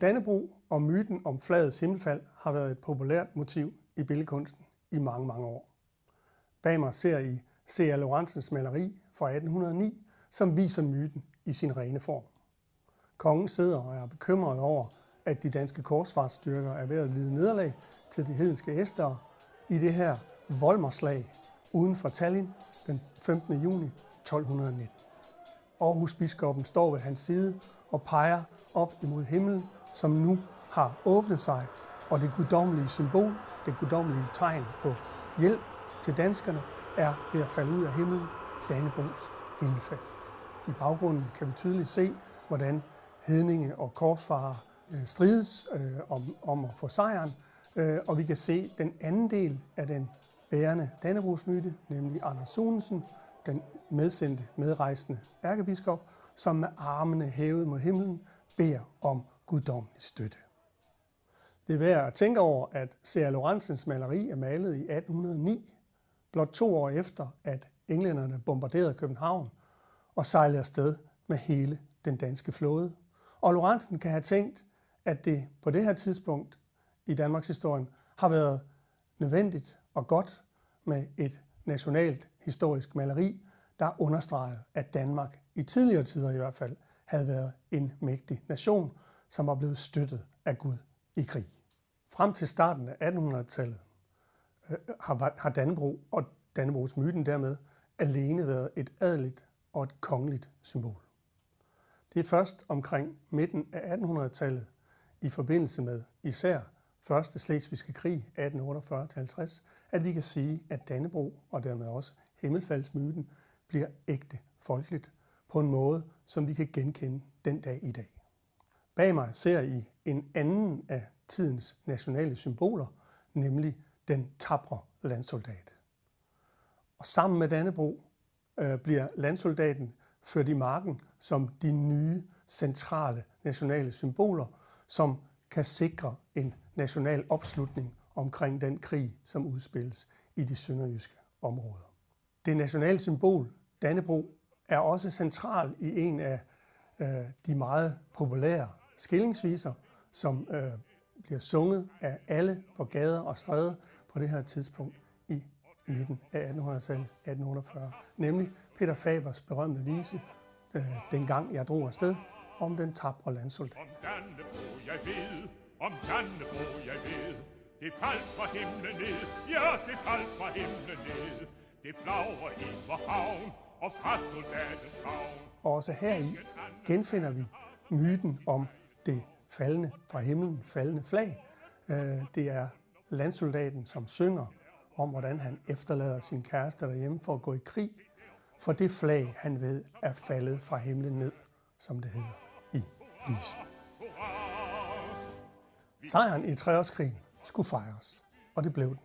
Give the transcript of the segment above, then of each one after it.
Dannebro og myten om flagets himmelfald har været et populært motiv i billedkunsten i mange, mange år. Bag mig ser I C.A. Lorentzens maleri fra 1809, som viser myten i sin rene form. Kongen sidder og er bekymret over, at de danske korsfartsstyrker er ved at lide nederlag til de hedenske æstere i det her Volmerslag uden for Tallinn den 15. juni 1219. Aarhus biskoppen står ved hans side og peger op imod himlen, som nu har åbnet sig, og det guddommelige symbol, det guddommelige tegn på hjælp til danskerne, er ved at falde ud af himlen, Dannebrogs himmelfald. I baggrunden kan vi tydeligt se, hvordan hedninge og korsfarer øh, strides øh, om, om at få sejren, øh, og vi kan se den anden del af den bærende Dannebrogsmyte, nemlig Anders Sunesen, den medsendte, medrejsende ærkebiskop, som med armene hævet mod himlen beder om guddommelig støtte. Det er værd at tænke over, at C.A. Lorentzens maleri er malet i 1809, blot to år efter, at englænderne bombarderede København og sejlede afsted med hele den danske flåde. Og Lorentzen kan have tænkt, at det på det her tidspunkt i Danmarks historien har været nødvendigt og godt med et nationalt historisk maleri, der understregede, at Danmark i tidligere tider i hvert fald havde været en mægtig nation, som var blevet støttet af Gud i krig. Frem til starten af 1800-tallet øh, har, har Dannebro og Dannebrogs myten dermed alene været et adeligt og et kongeligt symbol. Det er først omkring midten af 1800-tallet i forbindelse med især Første Slesvigske Krig 1848-50, at vi kan sige, at Dannebro og dermed også Himmelfaldsmyten bliver ægte folkeligt på en måde, som vi kan genkende den dag i dag. Bag mig ser I en anden af tidens nationale symboler, nemlig den tabre landsoldat. Og sammen med Dannebro øh, bliver landsoldaten ført i marken som de nye centrale nationale symboler, som kan sikre en national opslutning omkring den krig, som udspilles i de sønderjyske områder. Det nationale symbol, Dannebro, er også central i en af øh, de meget populære skillingsviser, som øh, bliver sunget af alle på gader og stræder på det her tidspunkt i midten af 1800-tallet, 1848. Nemlig Peter Fabers berømte vise, øh, Dengang jeg drog afsted, om den tabre landsoldat. Om Dannebro jeg ved, om Dannebro jeg ved, det faldt fra himlen ned, ja, det faldt fra himlen ned. Det flagrer i vor havn, og fra soldatens havn. Også her i genfinder vi myten om det faldende fra himlen, faldende flag. Øh, det er landsoldaten, som synger om, hvordan han efterlader sin kæreste derhjemme for at gå i krig, for det flag, han ved, er faldet fra himlen ned, som det hedder i visen. Sejren i treårskrigen skulle fejres, og det blev den.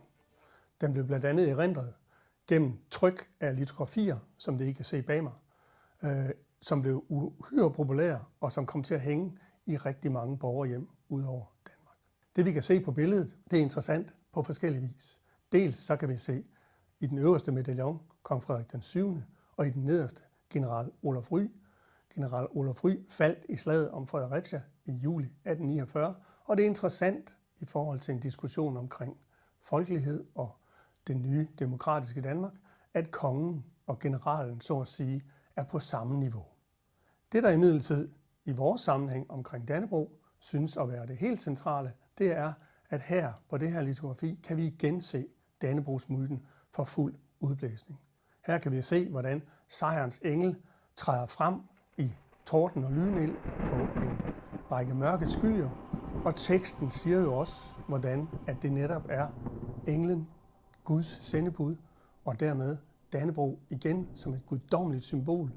Den blev blandt andet erindret gennem tryk af litografier, som det I kan se bag mig, øh, som blev uhyre populære og som kom til at hænge i rigtig mange borgerhjem ud over Danmark. Det vi kan se på billedet, det er interessant på forskellige vis. Dels så kan vi se i den øverste medaljon kong Frederik den 7. og i den nederste general Olaf Ry. General Olaf Ry faldt i slaget om Fredericia i juli 1849, og det er interessant i forhold til en diskussion omkring folkelighed og det nye demokratiske Danmark, at kongen og generalen, så at sige, er på samme niveau. Det, der imidlertid i vores sammenhæng omkring Dannebro synes at være det helt centrale, det er, at her på det her litografi kan vi igen se Dannebrogsmyten for fuld udblæsning. Her kan vi se, hvordan sejrens engel træder frem i torden og lynild på en række mørke skyer, og teksten siger jo også, hvordan at det netop er englen, Guds sendebud, og dermed Dannebro igen som et guddommeligt symbol,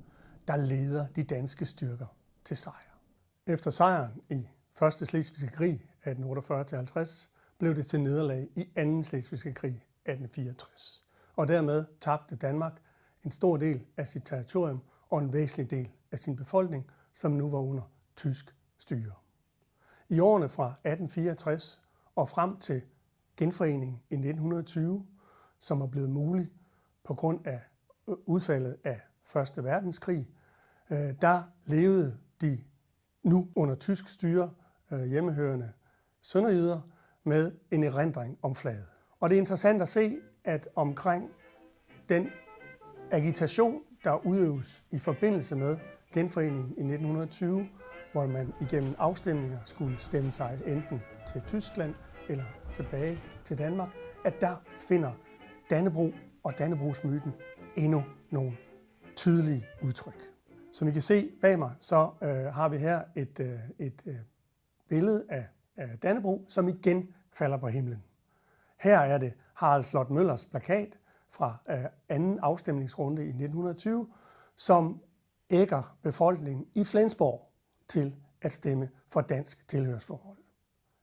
der leder de danske styrker til sejr. Efter sejren i 1. Slesvigske krig 1848-50 blev det til nederlag i 2. Slesvigske krig 1864. Og dermed tabte Danmark en stor del af sit territorium og en væsentlig del af sin befolkning, som nu var under tysk styre. I årene fra 1864 og frem til genforeningen i 1920, som er blevet mulig på grund af udfaldet af Første Verdenskrig, øh, der levede de nu under tysk styre øh, hjemmehørende sønderjyder med en erindring om flaget. Og det er interessant at se, at omkring den agitation, der udøves i forbindelse med genforeningen i 1920, hvor man igennem afstemninger skulle stemme sig enten til Tyskland eller tilbage til Danmark, at der finder Dannebro og Dannebrogsmyten endnu nogle tydelige udtryk. Som I kan se bag mig, så øh, har vi her et, øh, et øh, billede af, af Dannebro, som igen falder på himlen. Her er det Harald Slot Møllers plakat fra øh, anden afstemningsrunde i 1920, som ægger befolkningen i Flensborg til at stemme for dansk tilhørsforhold.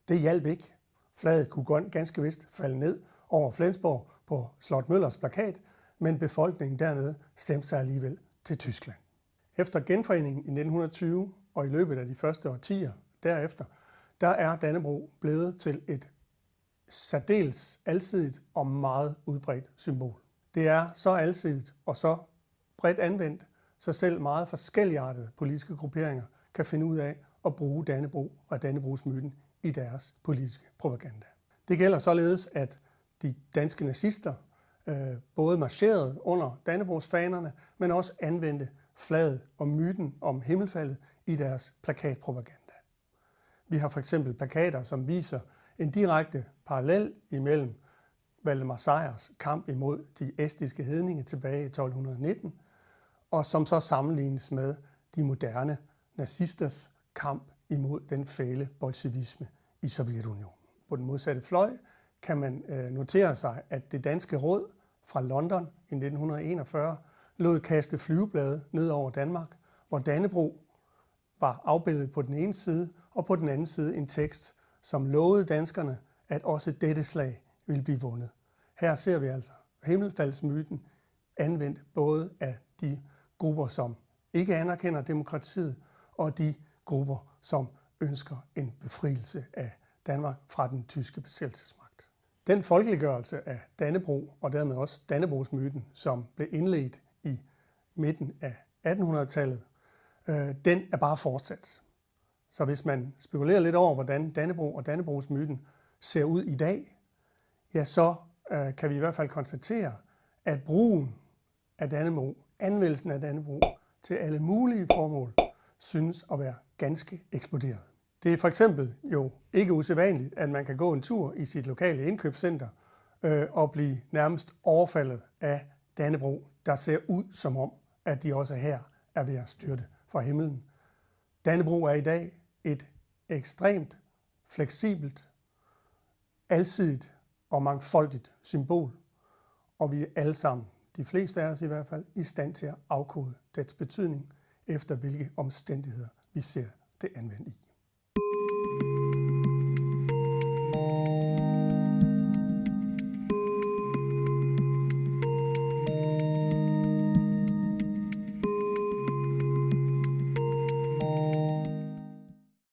Det hjalp ikke. Flaget kunne ganske vist falde ned over Flensborg på Slot Møllers plakat, men befolkningen dernede stemte sig alligevel til Tyskland. Efter genforeningen i 1920 og i løbet af de første årtier derefter, der er Dannebro blevet til et særdeles alsidigt og meget udbredt symbol. Det er så alsidigt og så bredt anvendt, så selv meget forskelligartede politiske grupperinger kan finde ud af at bruge Dannebro og Dannebrogsmyten i deres politiske propaganda. Det gælder således, at de danske nazister øh, både marcherede under Dannebrogsfanerne, men også anvendte flaget og myten om himmelfaldet i deres plakatpropaganda. Vi har for eksempel plakater, som viser en direkte parallel imellem Valdemar Sejrs kamp imod de estiske hedninge tilbage i 1219, og som så sammenlignes med de moderne nazisters kamp imod den fæle bolsjevisme i Sovjetunionen. På den modsatte fløj kan man øh, notere sig, at det danske råd fra London i 1941 lod kaste flyveblade ned over Danmark, hvor Dannebro var afbildet på den ene side, og på den anden side en tekst, som lovede danskerne, at også dette slag ville blive vundet. Her ser vi altså himmelfaldsmyten anvendt både af de grupper, som ikke anerkender demokratiet, og de grupper, som ønsker en befrielse af Danmark fra den tyske besættelsesmagt. Den folkeliggørelse af Dannebro, og dermed også Dannebrogsmyten, som blev indledt i midten af 1800-tallet, øh, den er bare fortsat. Så hvis man spekulerer lidt over, hvordan Dannebro og Dannebrogsmyten ser ud i dag, ja, så øh, kan vi i hvert fald konstatere, at brugen af Dannebro, anvendelsen af Dannebro til alle mulige formål, synes at være ganske eksploderet. Det er for eksempel jo ikke usædvanligt, at man kan gå en tur i sit lokale indkøbscenter øh, og blive nærmest overfaldet af Dannebro, der ser ud som om, at de også her er ved at styrte fra himlen. Dannebro er i dag et ekstremt fleksibelt, alsidigt og mangfoldigt symbol, og vi er alle sammen, de fleste af os i hvert fald, i stand til at afkode dets betydning, efter hvilke omstændigheder vi ser det anvendt i.